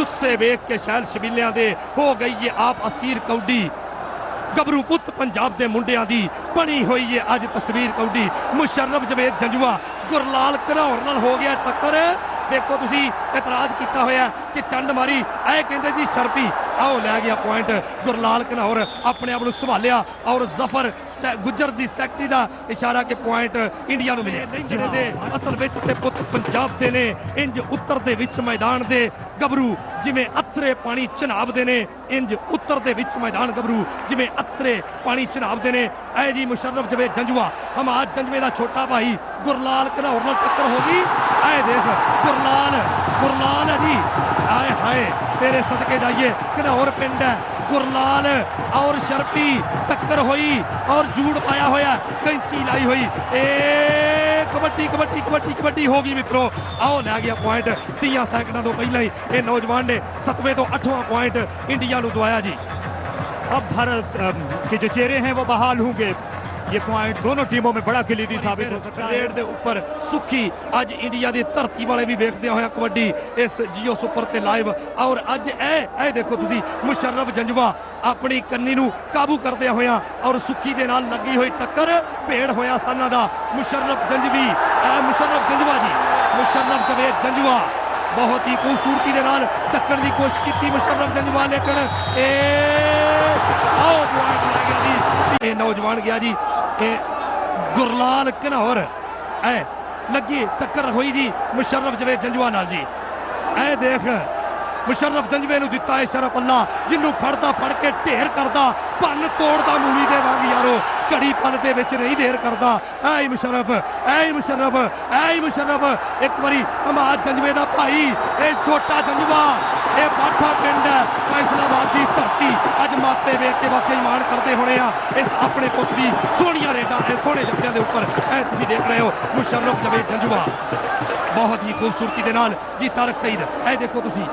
ਜੁੱਸੇ ਵੇਖ ਕੇ ਸ਼ਹਿਰ ਸ਼ਬੀਲਿਆਂ ਦੇ ਹੋ ਗਈ ਏ ਆਪ ਅਸੀਰ ਕੌਡੀ। ਗਬਰੂ ਪੁੱਤ ਪੰਜਾਬ ਦੇ ਮੁੰਡਿਆਂ ਦੀ ਬਣੀ ਹੋਈ ਏ ਅੱਜ ਤਸਵੀਰ ਕੌਡੀ। ਮੁਸ਼ਰਫ ਜਵੇਦ ਜੰਜੂਆ, ਗੁਰਲਾਲ ਘਨੌਰ ਨਾਲ ਹੋ ਗਿਆ ਟੱਕਰ। ਦੇਖੋ ਤੁਸੀਂ ਇਤਰਾਜ਼ ਕੀਤਾ ਹੋਇਆ ਕਿ ਚੰਡ ਮਾਰੀ ਐ ਕਹਿੰਦੇ ਜੀ ਸ਼ਰਪੀ। ਆਓ ਲੈ ਗਿਆ ਪੁਆਇੰਟ ਗੁਰਲਾਲ ਘਨੌਰ ਆਪਣੇ ਆਪ ਨੂੰ ਸੰਭਾਲਿਆ ਔਰ ਜ਼ਫਰ ਗੁੱਜਰ ਦੀ ਸੈਕਟਰੀ ਦਾ ਇਸ਼ਾਰਾ ਕਿ ਪੁਆਇੰਟ ਇੰਡੀਆ ਨੂੰ ਮਿਲੇ ਜਿਹੜੇ ਦੇ ਅਸਲ ਵਿੱਚ ਤੇ ਪੁੱਤ ਪੰਜਾਬ ਦੇ ਨੇ ਇੰਜ ਉੱਤਰ ਦੇ ਵਿੱਚ ਮੈਦਾਨ ਦੇ ਗੱਭਰੂ ਜਿਵੇਂ ਅਥਰੇ ਪਾਣੀ ਚਨਾਬ ਦੇ ਨੇ ਇੰਜ ਉੱਤਰ ਦੇ ਵਿੱਚ ਮੈਦਾਨ ਗੱਭਰੂ ਜਿਵੇਂ ਅਥਰੇ ਪਾਣੀ ਚਨਾਬ ਦੇ ਨੇ। ਐ ਜੀ ਮੁਸ਼ਰਫ ਜਵੇ ਜੰਜੂਆ। ਹਮਾਦ ਜੰਜਵੇ ਦਾ ਛੋਟਾ ਭਾਈ ਗੁਰਲਾਲ ਘਨੌਰ ਨਾਲ ਟੱਕਰ ਹੋ ਗਈ। ਐ ਦੇਖ ਗੁਰਲਾਲ ਗੁਰਲਾਲ ਹੈ ਜੀ ਆਏ ਹਾਏ ਤੇਰੇ ਸਦਕੇ ਜਾਈਏ ਘਨੌਰ ਪਿੰਡ ਹੈ ਗੁਰਲਾਲ ਔਰ ਸ਼ਰਪੀ ਟੱਕਰ ਹੋਈ ਔਰ ਜੂੜ ਪਾਇਆ ਹੋਇਆ ਕੈਂਚੀ ਲਾਈ ਹੋਈ ਏ ਕਬੱਡੀ ਕਬੱਡੀ ਕਬੱਡੀ ਕਬੱਡੀ ਹੋ ਗਈ ਮਿੱਤਰੋ ਆਓ ਲੈ ਗਿਆ ਪੁਆਇੰਟ 30 ਸੈਕਿੰਡਾਂ ਤੋਂ ਪਹਿਲਾਂ ਹੀ ਇਹ ਨੌਜਵਾਨ ਨੇ 7ਵੇਂ ਤੋਂ 8ਵਾਂ ਪੁਆਇੰਟ ਇੰਡੀਆ ਨੂੰ ਦਵਾਇਆ ਜੀ अब भारत अम, के जो चेहरे हैं वो बहाल होंगे ये पॉइंट दोनों टीमों में बड़ा खिलीदी साबित हो सकता है ਰੇਡ ਦੇ ਉੱਪਰ ਸੁੱਖੀ ਅੱਜ ਇੰਡੀਆ ਦੀ ਧਰਤੀ ਵਾਲੇ ਵੀ ਵੇਖਦੇ ਹੋਇਆ ਕਬੱਡੀ ਇਸ ਜੀਓ ਸੁਪਰ ਤੇ ਲਾਈਵ ਔਰ ਅੱਜ ਇਹ ਇਹ ਦੇਖੋ ਤੁਸੀਂ ਮੁਸ਼ਰਫ ਜੰਜਵਾ ਆਪਣੀ ਕੰਨੀ ਨੂੰ ਕਾਬੂ ਕਰਦਿਆਂ ਹੋਇਆ ਔਰ ਸੁੱਖੀ ਦੇ ਨਾਲ ਲੱਗੀ ਹੋਈ ਟੱਕਰ ਭੇੜ ਹੋਇਆ ਸਾਨਾਂ ਦਾ ਮੁਸ਼ਰਫ ਜੰਜਵੀ ਇਹ ਮੁਸ਼ਰਫ ਜੰਜਵਾ ਜੀ ਮੁਸ਼ਰਫ ਜਵੇਦ ਜੰਜਵਾ ਬਹੁਤ ਹੀ ਖੂਬਸੂਰਤੀ ਦੇ ਨਾਲ ਟੱਕਣ ਦੀ ਕੋਸ਼ਿਸ਼ ਕੀਤੀ ਮੁਸ਼ਰਫ ਜੰਜਵਾ ਲੇਕਿਨ ਇਹ ਆਓ ਪੁਆਇੰਟ ਲੱਗ ਜੀ। ਇਹ ਨੌਜਵਾਨ ਗਿਆ ਜੀ। ਇਹ ਗੁਰਲਾਲ ਘਨੌਰ। ਐ ਲੱਗੀ ਟੱਕਰ ਹੋਈ ਜੀ ਮੁਸ਼ਰਫ ਜਵੇ ਜੰਜਵਾ ਨਾਲ ਜੀ। ਐ ਦੇਖ, ਮੁਸ਼ਰਫ ਜੰਜਵੇ ਨੂੰ ਦਿੱਤਾ ਹੈ ਸ਼ਰਫ ਅੱਲਾ, ਜਿਹਨੂੰ ਫੜਦਾ, ਫੜ ਕੇ ਢੇਰ ਕਰਦਾ, ਭੰਨ ਤੋੜਦਾ ਮੂਲੀ ਦੇ ਵਾਂਗ ਯਾਰੋ। ਘੜੀ ਪਲ ਦੇ ਵਿੱਚ ਨਹੀਂ ਦੇਰ ਕਰਦਾ। ਐ ਮੁਸ਼ਰਫ ਐ ਮੁਸ਼ਰਫ ਐ ਮੁਸ਼ਰਫ। ਇੱਕ ਵਾਰੀ ਹਮਾਦ ਜੰਜਵੇ ਦਾ ਭਾਈ ਇਹ ਛੋਟਾ ਜੰਜਵਾ ਇਹ ਬਾਠਾ ਪਿੰਡ ਹੈ ਫੈਸਲਾਬਾਦ ਦੀ ਧਰਤੀ। ਅੱਜ ਮਾਪੇ ਵੇਖ ਕੇ ਵਾਕਈ ਮਾਣ ਕਰਦੇ ਹੋਣੇ ਆ ਇਸ ਆਪਣੇ ਪੁੱਤ ਦੀ ਸੋਹਣੀਆਂ ਰੇਡਾਂ ਇਹ ਸੋਹਣੇ ਜੱਪਿਆਂ ਦੇ ਉੱਪਰ। ਐ ਤੁਸੀਂ ਦੇਖ ਰਹੇ ਹੋ ਮੁਸ਼ਰਫ ਜਵੇਦ ਜੰਜਵਾ ਬਹੁਤ ਹੀ ਖੂਬਸੂਰਤੀ ਦੇ ਨਾਲ ਜੀ ਤਾਰਕ ਸਈਦ ਇਹ ਦੇਖੋ ਤੁਸੀਂ।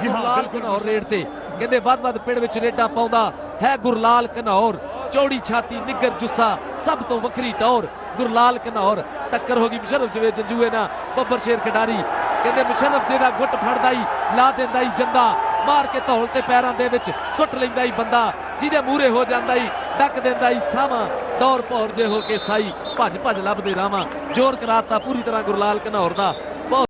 ਜੀ ਹਾਂ ਬਿਲਕੁਲ ਔਰ ਰੇਡ ਤੇ। ਕਹਿੰਦੇ ਵੱਧ ਵੱਧ ਪਿੰਡ ਵਿੱਚ ਰੇਡਾਂ ਪਾਉਂਦਾ ਹੈ ਗੁਰਲਾਲ ਕਨੌਰ ਚੌੜੀ ਛਾਤੀ ਨਿੱਗਰ ਜੁੱਸਾ, ਸਭ ਤੋਂ ਵੱਖਰੀ ਟੌਰ, ਗੁਰਲਾਲ ਘਨੌਰ ਟੱਕਰ ਹੋ ਗਈ ਮੁਸ਼ਰਫ ਜਵੇ ਜੰਜੂਏ ਨਾਲ, ਬੱਬਰ ਸ਼ੇਰ ਖਿਡਾਰੀ। ਕਹਿੰਦੇ ਮੁਸ਼ਰਫ ਜਿਹਦਾ ਗੁੱਟ ਫੜਦਾ ਹੀ ਲਾ ਦਿੰਦਾ ਹੀ ਜੰਦਾ। ਮਾਰ ਕੇ ਧੌਲ ਤੇ ਪੈਰਾਂ ਦੇ ਵਿੱਚ ਸੁੱਟ ਲੈਂਦਾ ਹੀ ਬੰਦਾ। ਜਿਹਦੇ ਮੂਰੇ ਹੋ ਜਾਂਦਾ ਹੀ ਡੱਕ ਦਿੰਦਾ ਹੀ ਸਾਵਾਂ। ਦੌਰ ਪੌਰ ਜੇ ਹੋ ਕੇ ਸਾਈ ਭੱਜ ਭੱਜ ਲੱਭਦੇ ਰਾਵਾਂ। ਜ਼ੋਰ ਕਰਾਤਾ ਪੂਰੀ ਤਰ੍ਹਾਂ ਗੁਰਲਾਲ ਘਨੌਰ ਦਾ।